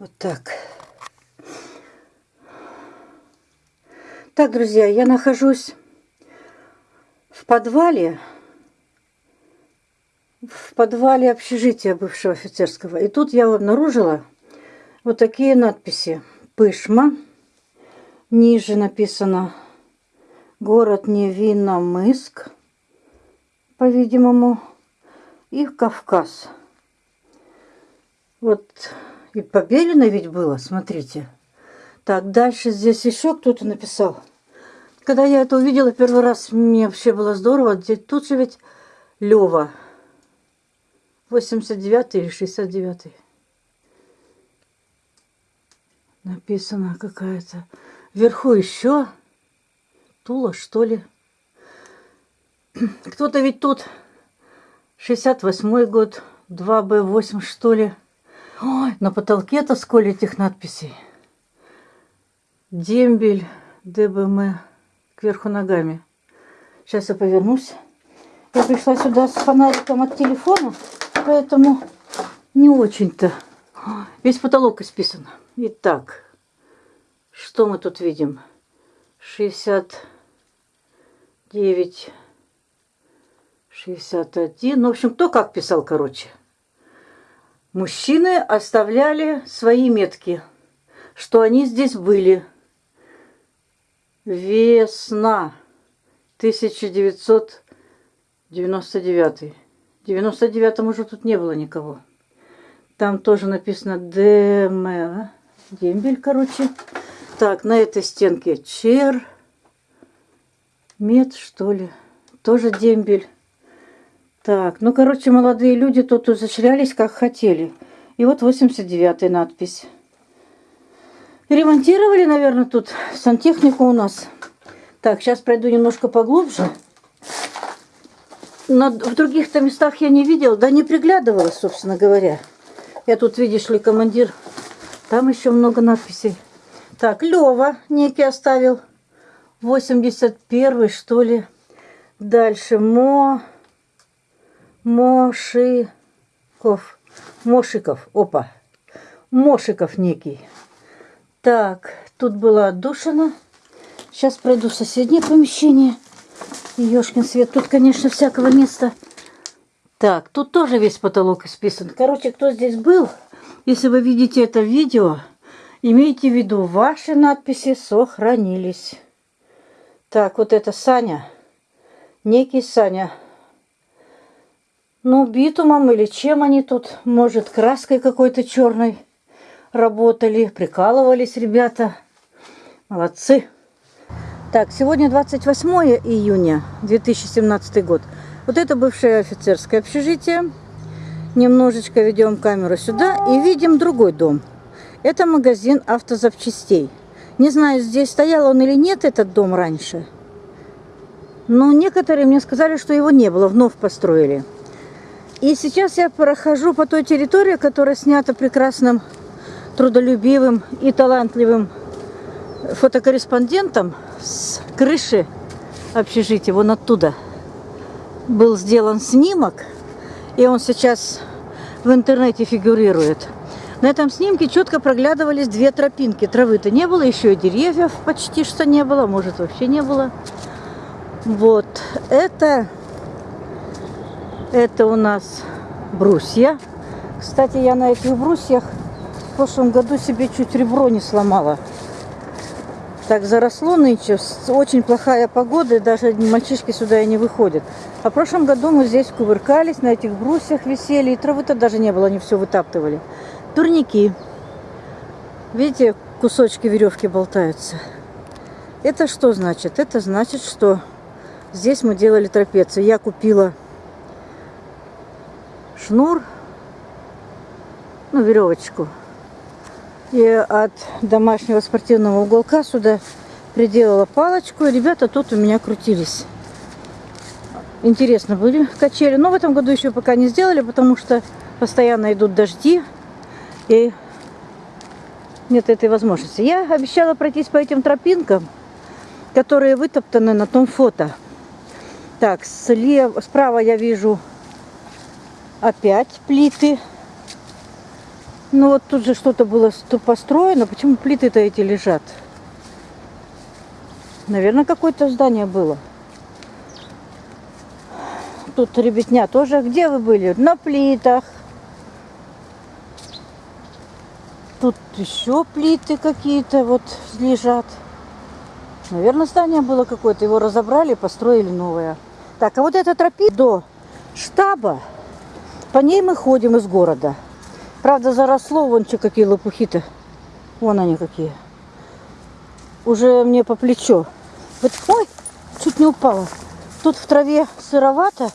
Вот так. Так, друзья, я нахожусь в подвале, в подвале общежития бывшего офицерского. И тут я обнаружила вот такие надписи. Пышма. Ниже написано город Невиномыск, по-видимому, и Кавказ. Вот и побелено ведь было, смотрите. Так, дальше здесь еще кто-то написал. Когда я это увидела первый раз, мне вообще было здорово. Тут же ведь Лева. 89 или 69 -й. Написано какая-то. Вверху еще Тула, что ли. Кто-то ведь тут 68 год, 2Б8, что ли. Ой, на потолке-то сколько этих надписей. Дембель, ДБМ, кверху ногами. Сейчас я повернусь. Я пришла сюда с фонариком от телефона, поэтому не очень-то. Весь потолок исписан. Итак, что мы тут видим? 69, 61. Ну, в общем, кто как писал, короче. Мужчины оставляли свои метки, что они здесь были. Весна 1999. В 99-м уже тут не было никого. Там тоже написано ДМ, а? дембель, короче. Так, на этой стенке чер, мед, что ли, тоже дембель. Так, ну, короче, молодые люди тут изощрялись, как хотели. И вот 89-я надпись. Ремонтировали, наверное, тут сантехнику у нас. Так, сейчас пройду немножко поглубже. На, в других-то местах я не видела, да не приглядывалась, собственно говоря. Я тут, видишь ли, командир. Там еще много надписей. Так, Лева некий оставил. 81 что ли. Дальше Мо... Мошиков. Мошиков. Опа. Мошиков некий. Так, тут была отдушина. Сейчас пройду в соседнее помещение. Ёшкин свет. Тут, конечно, всякого места. Так, тут тоже весь потолок исписан. Короче, кто здесь был, если вы видите это видео, имейте в виду, ваши надписи сохранились. Так, вот это Саня. Некий Саня. Ну, битумом или чем они тут, может, краской какой-то черной работали, прикалывались ребята. Молодцы. Так, сегодня 28 июня 2017 год. Вот это бывшее офицерское общежитие. Немножечко ведем камеру сюда и видим другой дом. Это магазин автозапчастей. Не знаю, здесь стоял он или нет, этот дом раньше. Но некоторые мне сказали, что его не было, вновь построили. И сейчас я прохожу по той территории, которая снята прекрасным, трудолюбивым и талантливым фотокорреспондентом с крыши общежития, вон оттуда был сделан снимок, и он сейчас в интернете фигурирует. На этом снимке четко проглядывались две тропинки. Травы-то не было, еще и деревьев почти что не было, может вообще не было. Вот, это это у нас брусья. Кстати, я на этих брусьях в прошлом году себе чуть ребро не сломала. Так заросло нынче, очень плохая погода, и даже мальчишки сюда и не выходят. А в прошлом году мы здесь кувыркались, на этих брусьях висели, и травы-то даже не было, они все вытаптывали. Турники. Видите, кусочки веревки болтаются. Это что значит? Это значит, что здесь мы делали трапецию. Я купила шнур, ну, веревочку. И от домашнего спортивного уголка сюда приделала палочку. И ребята тут у меня крутились. Интересно были качели. Но в этом году еще пока не сделали, потому что постоянно идут дожди. И нет этой возможности. Я обещала пройтись по этим тропинкам, которые вытоптаны на том фото. Так, слева, справа я вижу опять плиты. Ну вот тут же что-то было ст- построено. Почему плиты-то эти лежат? Наверное, какое-то здание было. Тут ребятня тоже. Где вы были? На плитах. Тут еще плиты какие-то вот лежат. Наверное, здание было какое-то. Его разобрали, построили новое. Так, а вот эта тропинка до штаба, по ней мы ходим из города. Правда, заросло, вон что, какие лопухи-то. Вон они какие. Уже мне по плечо. Вот, ой, чуть не упала. Тут в траве сыровато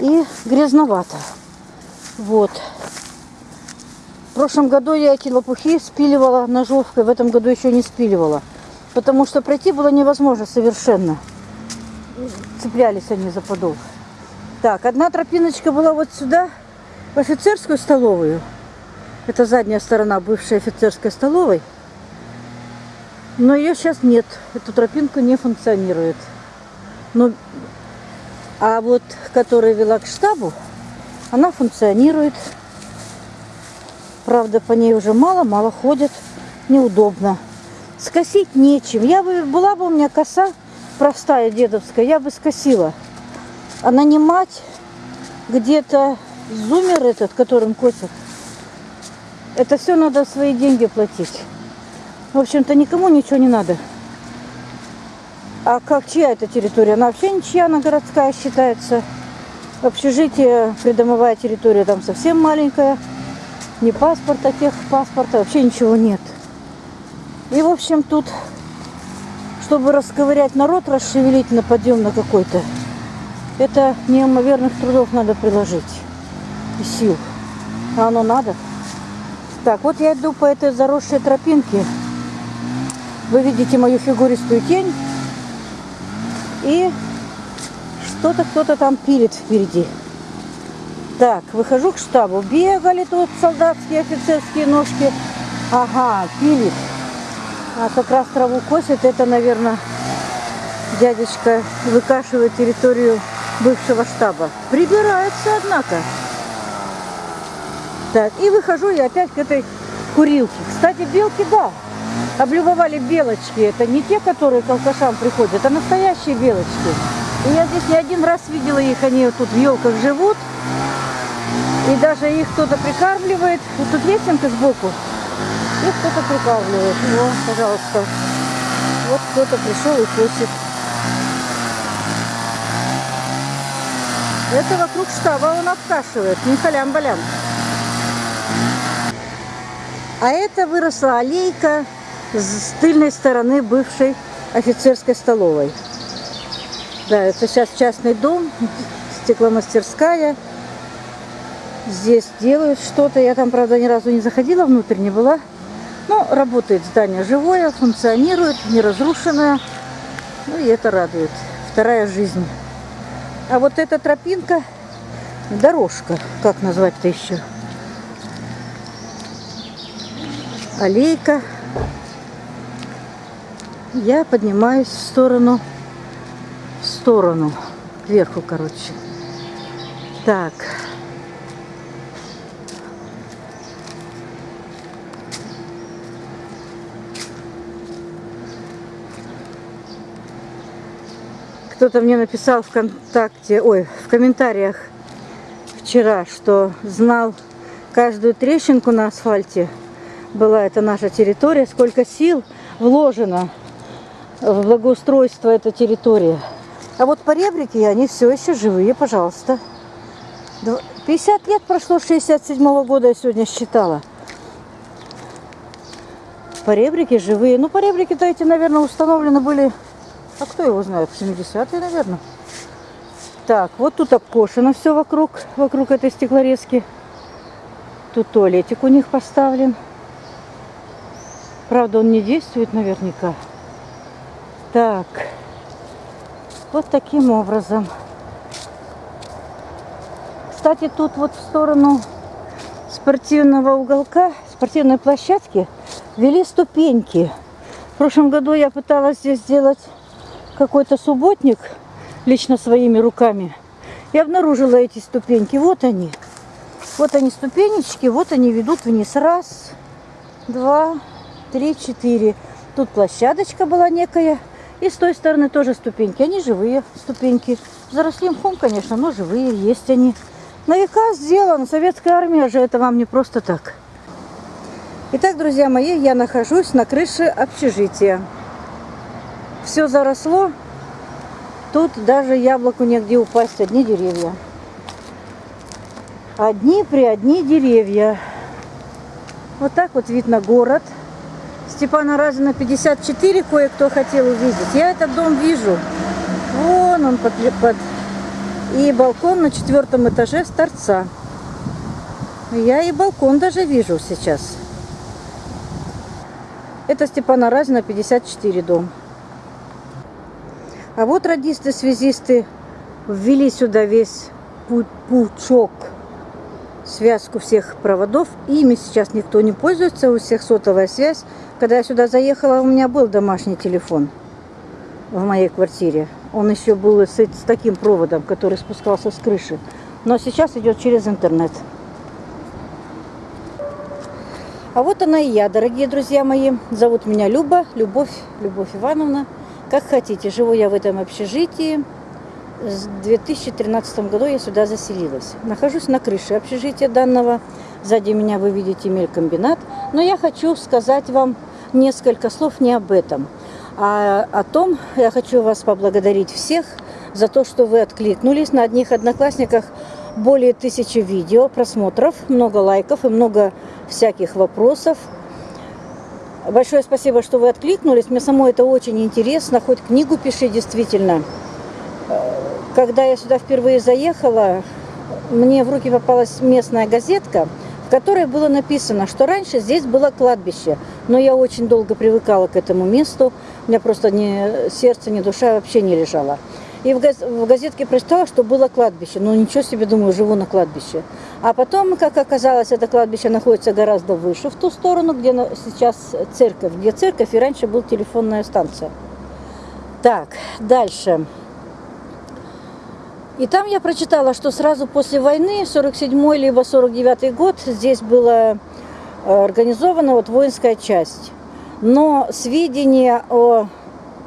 и грязновато. Вот. В прошлом году я эти лопухи спиливала ножовкой, в этом году еще не спиливала. Потому что пройти было невозможно совершенно. Цеплялись они за подол. Так, одна тропиночка была вот сюда, в офицерскую столовую. Это задняя сторона бывшей офицерской столовой. Но ее сейчас нет. Эту тропинку не функционирует. Но, а вот, которая вела к штабу, она функционирует. Правда, по ней уже мало-мало ходят. Неудобно. Скосить нечем. Я бы, была бы у меня коса простая дедовская, я бы скосила. А нанимать где-то зумер этот, которым косят, это все надо свои деньги платить. В общем-то, никому ничего не надо. А как чья это территория? Она вообще ничья, она городская считается. Общежитие, придомовая территория там совсем маленькая. Ни паспорта, техпаспорта, вообще ничего нет. И, в общем, тут, чтобы расковырять народ, расшевелить на подъем на какой-то, это неимоверных трудов надо приложить и сил. А оно надо. Так, вот я иду по этой заросшей тропинке. Вы видите мою фигуристую тень. И что-то кто-то там пилит впереди. Так, выхожу к штабу. Бегали тут солдатские офицерские ножки. Ага, пилит. А как раз траву косит. Это, наверное, дядечка выкашивает территорию бывшего штаба. Прибирается, однако. Так, и выхожу я опять к этой курилке. Кстати, белки, да, облюбовали белочки. Это не те, которые к алкашам приходят, а настоящие белочки. И я здесь не один раз видела их, они тут в елках живут. И даже их кто-то прикармливает. Вот тут лесенка сбоку. Их кто-то прикармливает. Вот, пожалуйста. Вот кто-то пришел и косит. Это вокруг штаба он обкашивает. Не халям-балям. А это выросла аллейка с тыльной стороны бывшей офицерской столовой. Да, это сейчас частный дом, стекломастерская. Здесь делают что-то. Я там, правда, ни разу не заходила, внутрь не была. Но работает здание живое, функционирует, не разрушенное. Ну и это радует. Вторая жизнь. А вот эта тропинка, дорожка, как назвать-то еще? Аллейка. Я поднимаюсь в сторону, в сторону, кверху, короче. Так. Кто-то мне написал ВКонтакте, ой, в комментариях вчера, что знал каждую трещинку на асфальте. Была это наша территория, сколько сил вложено в благоустройство этой территории. А вот поребрики, они все еще живые, пожалуйста. 50 лет прошло, 67 -го года я сегодня считала. Поребрики живые. Ну, поребрики-то эти, наверное, установлены были а кто его знает? 70-е, наверное. Так, вот тут обкошено все вокруг, вокруг этой стеклорезки. Тут туалетик у них поставлен. Правда, он не действует наверняка. Так, вот таким образом. Кстати, тут вот в сторону спортивного уголка, спортивной площадки, вели ступеньки. В прошлом году я пыталась здесь сделать какой-то субботник лично своими руками. И обнаружила эти ступеньки. Вот они. Вот они ступенечки, вот они ведут вниз. Раз, два, три, четыре. Тут площадочка была некая. И с той стороны тоже ступеньки. Они живые ступеньки. Заросли мхом, конечно, но живые, есть они. На века сделан. Советская армия же это вам не просто так. Итак, друзья мои, я нахожусь на крыше общежития. Все заросло. Тут даже яблоку негде упасть, одни деревья. Одни при одни деревья. Вот так вот видно город. Степана Разина 54 кое-кто хотел увидеть. Я этот дом вижу. Вон он под, под... И балкон на четвертом этаже с торца. Я и балкон даже вижу сейчас. Это Степана Разина 54 дом. А вот радисты-связисты ввели сюда весь пучок, связку всех проводов. Ими сейчас никто не пользуется, у всех сотовая связь. Когда я сюда заехала, у меня был домашний телефон в моей квартире. Он еще был с, с таким проводом, который спускался с крыши. Но сейчас идет через интернет. А вот она и я, дорогие друзья мои. Зовут меня Люба, Любовь, Любовь Ивановна. Как хотите, живу я в этом общежитии. В 2013 году я сюда заселилась. Нахожусь на крыше общежития данного. Сзади меня вы видите мелькомбинат. Но я хочу сказать вам несколько слов не об этом, а о том, я хочу вас поблагодарить всех за то, что вы откликнулись на одних одноклассниках более тысячи видео, просмотров, много лайков и много всяких вопросов. Большое спасибо, что вы откликнулись. Мне самой это очень интересно. Хоть книгу пиши, действительно. Когда я сюда впервые заехала, мне в руки попалась местная газетка – которой было написано, что раньше здесь было кладбище. Но я очень долго привыкала к этому месту, у меня просто ни сердце, ни душа вообще не лежала. И в, газ в газетке прочитала, что было кладбище. Ну, ничего себе, думаю, живу на кладбище. А потом, как оказалось, это кладбище находится гораздо выше, в ту сторону, где сейчас церковь. Где церковь, и раньше была телефонная станция. Так, дальше. И там я прочитала, что сразу после войны, 47 либо 49 год, здесь была э, организована вот воинская часть. Но сведения о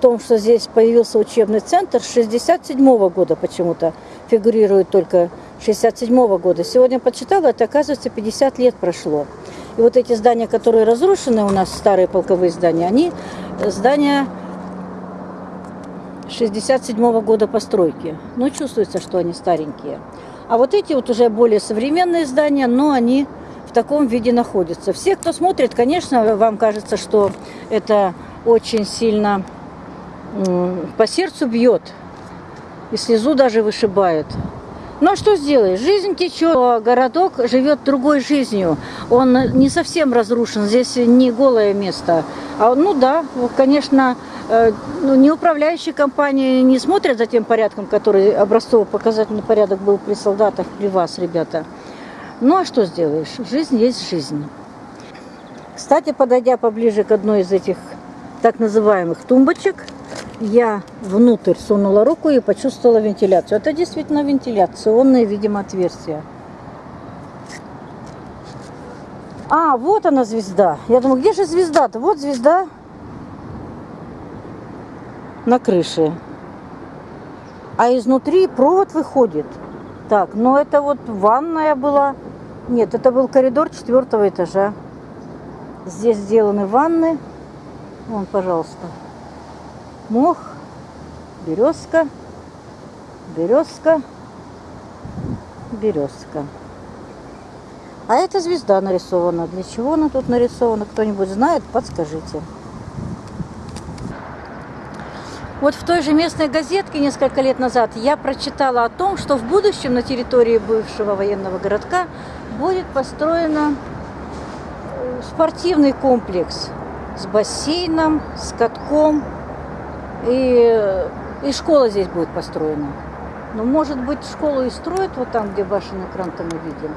том, что здесь появился учебный центр, с 67 -го года почему-то фигурирует только 67 -го года. Сегодня почитала, это оказывается 50 лет прошло. И вот эти здания, которые разрушены у нас, старые полковые здания, они здания 67 -го года постройки. Ну, чувствуется, что они старенькие. А вот эти вот уже более современные здания, но они в таком виде находятся. Все, кто смотрит, конечно, вам кажется, что это очень сильно по сердцу бьет. И слезу даже вышибает. Ну а что сделаешь? Жизнь течет, городок живет другой жизнью. Он не совсем разрушен, здесь не голое место. А ну да, конечно, Э, ну, не управляющие компании не смотрят за тем порядком, который образцово-показательный порядок был при солдатах, при вас, ребята. Ну а что сделаешь? Жизнь есть жизнь. Кстати, подойдя поближе к одной из этих так называемых тумбочек, я внутрь сунула руку и почувствовала вентиляцию. Это действительно вентиляционное, видимо, отверстие. А, вот она звезда. Я думаю, где же звезда-то? Вот звезда на крыше. А изнутри провод выходит. Так, ну это вот ванная была. Нет, это был коридор четвертого этажа. Здесь сделаны ванны. Вон, пожалуйста. Мох, березка, березка, березка. А эта звезда нарисована. Для чего она тут нарисована? Кто-нибудь знает? Подскажите. Вот в той же местной газетке несколько лет назад я прочитала о том, что в будущем на территории бывшего военного городка будет построен э, спортивный комплекс с бассейном, с катком. И, и школа здесь будет построена. Но, может быть, школу и строят вот там, где башенный кран-то мы видим.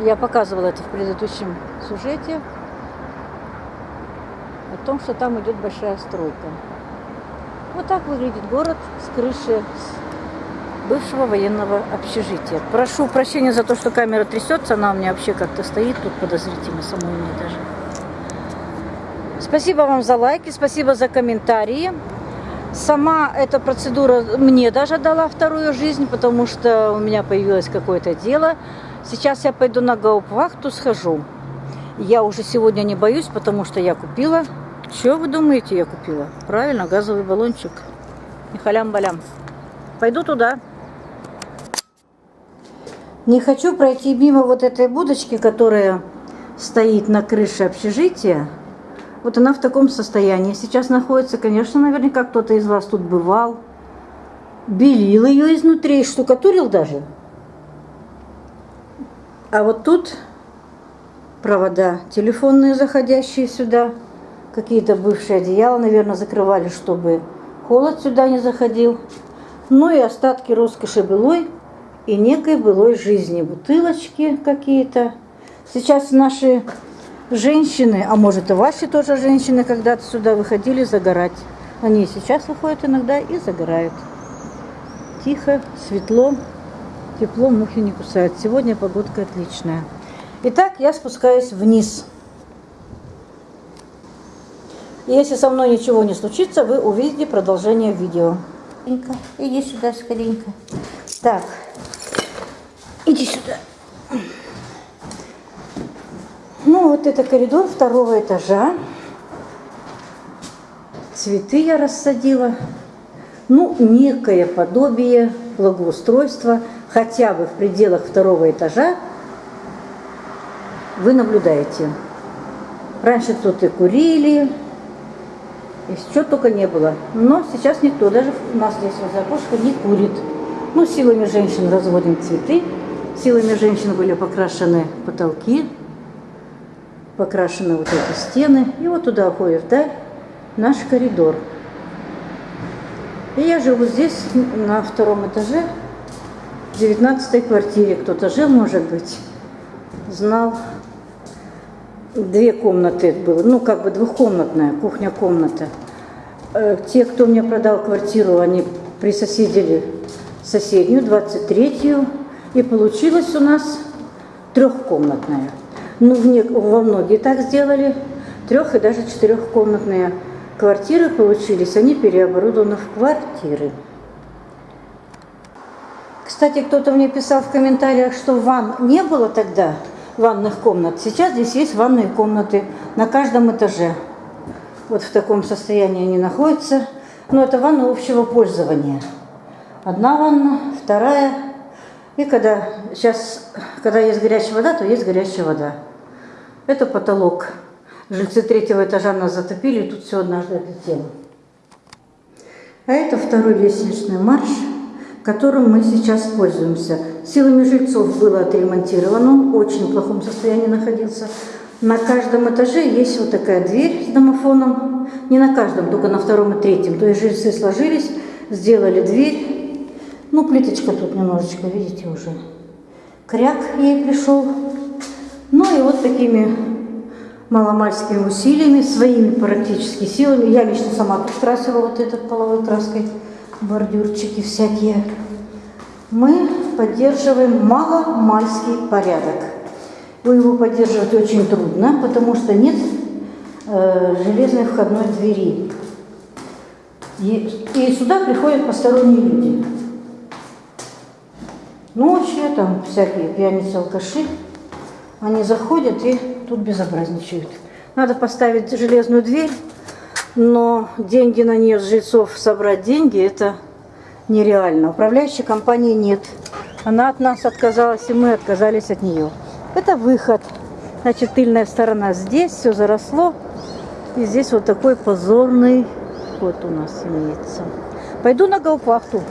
Я показывала это в предыдущем сюжете о том, что там идет большая стройка. Вот так выглядит город с крыши бывшего военного общежития. Прошу прощения за то, что камера трясется, она у меня вообще как-то стоит тут подозрительно, самой мне даже. Спасибо вам за лайки, спасибо за комментарии. Сама эта процедура мне даже дала вторую жизнь, потому что у меня появилось какое-то дело. Сейчас я пойду на гауптвахту, схожу. Я уже сегодня не боюсь, потому что я купила. Что вы думаете, я купила? Правильно, газовый баллончик. И халям-балям. Пойду туда. Не хочу пройти мимо вот этой будочки, которая стоит на крыше общежития. Вот она в таком состоянии сейчас находится. Конечно, наверняка кто-то из вас тут бывал. Белил ее изнутри, штукатурил даже. А вот тут провода телефонные, заходящие сюда. Какие-то бывшие одеяла, наверное, закрывали, чтобы холод сюда не заходил. Ну и остатки роскоши былой и некой былой жизни. Бутылочки какие-то. Сейчас наши женщины, а может и ваши тоже женщины, когда-то сюда выходили загорать. Они сейчас выходят иногда и загорают. Тихо, светло, тепло, мухи не кусают. Сегодня погодка отличная. Итак, я спускаюсь вниз. Если со мной ничего не случится, вы увидите продолжение видео. Иди сюда скоренько. Так, иди сюда. Ну, вот это коридор второго этажа. Цветы я рассадила. Ну, некое подобие благоустройства, хотя бы в пределах второго этажа, вы наблюдаете. Раньше тут и курили, и что только не было. Но сейчас никто, даже у нас здесь возле окошка, не курит. Ну, силами женщин разводим цветы, силами женщин были покрашены потолки, покрашены вот эти стены. И вот туда уходит вдаль наш коридор. И я живу здесь, на втором этаже, в 19 квартире. Кто-то жил, может быть, знал. Две комнаты было, ну, как бы двухкомнатная, кухня-комната. Э, те, кто мне продал квартиру, они присоседили соседнюю, 23-ю. И получилось у нас трехкомнатная. Ну, в не, во многие так сделали. Трех- и даже четырехкомнатные квартиры получились. Они переоборудованы в квартиры. Кстати, кто-то мне писал в комментариях, что ванн не было тогда, ванных комнат. Сейчас здесь есть ванные комнаты на каждом этаже. Вот в таком состоянии они находятся. Но это ванна общего пользования. Одна ванна, вторая. И когда сейчас, когда есть горячая вода, то есть горячая вода. Это потолок. Жильцы третьего этажа нас затопили, и тут все однажды отлетело. А это второй лестничный марш, которым мы сейчас пользуемся. Силами жильцов было отремонтировано, он в очень плохом состоянии находился. На каждом этаже есть вот такая дверь с домофоном. Не на каждом, только на втором и третьем. То есть жильцы сложились, сделали дверь. Ну, плиточка тут немножечко, видите, уже. Кряк ей пришел. Ну и вот такими маломальскими усилиями, своими практически силами. Я лично сама тут красила вот этот половой краской, бордюрчики всякие. Мы поддерживаем маломальский порядок. Вы его поддерживать очень трудно, потому что нет э, железной входной двери. И, и сюда приходят посторонние люди. Ночью там всякие пьяницы, алкаши. Они заходят и тут безобразничают. Надо поставить железную дверь, но деньги на нее с жильцов собрать деньги, это нереально. Управляющей компании нет. Она от нас отказалась, и мы отказались от нее. Это выход. Значит, тыльная сторона здесь, все заросло. И здесь вот такой позорный ход у нас имеется. Пойду на гаупахту.